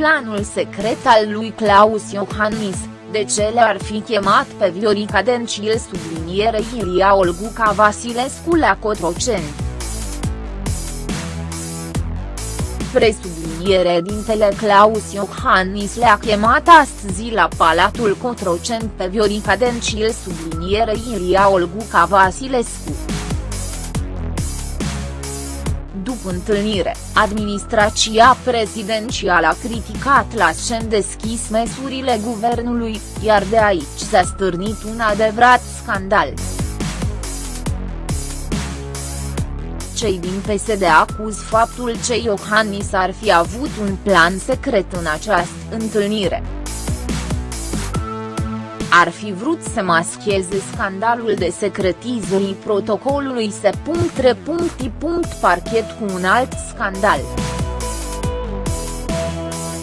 planul secret al lui Claus Iohannis, de ce le-ar fi chemat pe Viorica Dencil subliniere Iria Olguca Vasilescu la Cotroceni. Presubliniere dintele Claus Iohannis le-a chemat astăzi la Palatul Cotroceni pe Viorica Dencil subliniere Iria Olguca Vasilescu. După întâlnire, administrația prezidențială a criticat la scen deschis măsurile guvernului, iar de aici s-a stârnit un adevărat scandal. Cei din PSD acuz faptul că Iohannis ar fi avut un plan secret în această întâlnire ar fi vrut să mascheze scandalul de secretizării protocolului se. Parchet cu un alt scandal.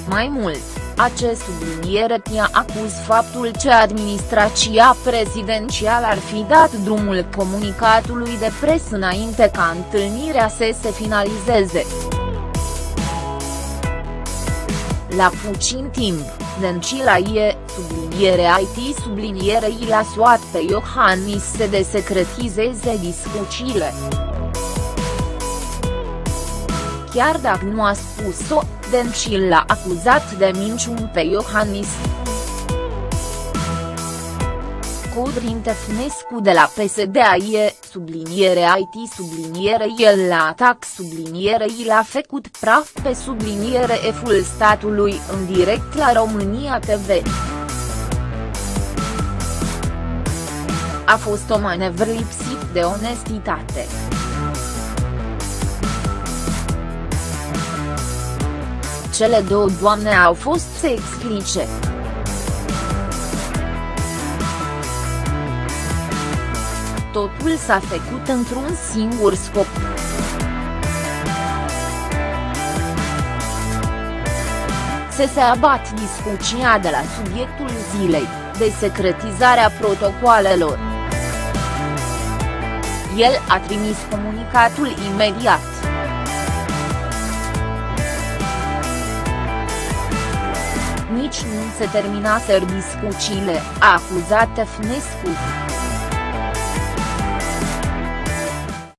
Mai mult, acest subliniere pia acuz faptul că administrația prezidențială ar fi dat drumul comunicatului de presă înainte ca întâlnirea să se finalizeze. La puțin timp, Dencila e, subliniere IT subliniere i l-a suat pe Iohannis să desecretizeze discuțiile. Chiar dacă nu a spus-o, Dencil l-a acuzat de minciun pe Iohannis. Codrin Tefnescu de la PSD e, subliniere IT subliniere el la atac subliniere i l-a făcut praf pe subliniere F-ul statului în direct la România TV. A fost o manevră lipsit de onestitate. Cele două doamne au fost să explice. Totul s-a făcut într-un singur scop. Să se abat discuția de la subiectul zilei, de secretizarea protocoalelor. El a trimis comunicatul imediat. Nici nu se terminaser discuțiile, a acuzat Tefnescu.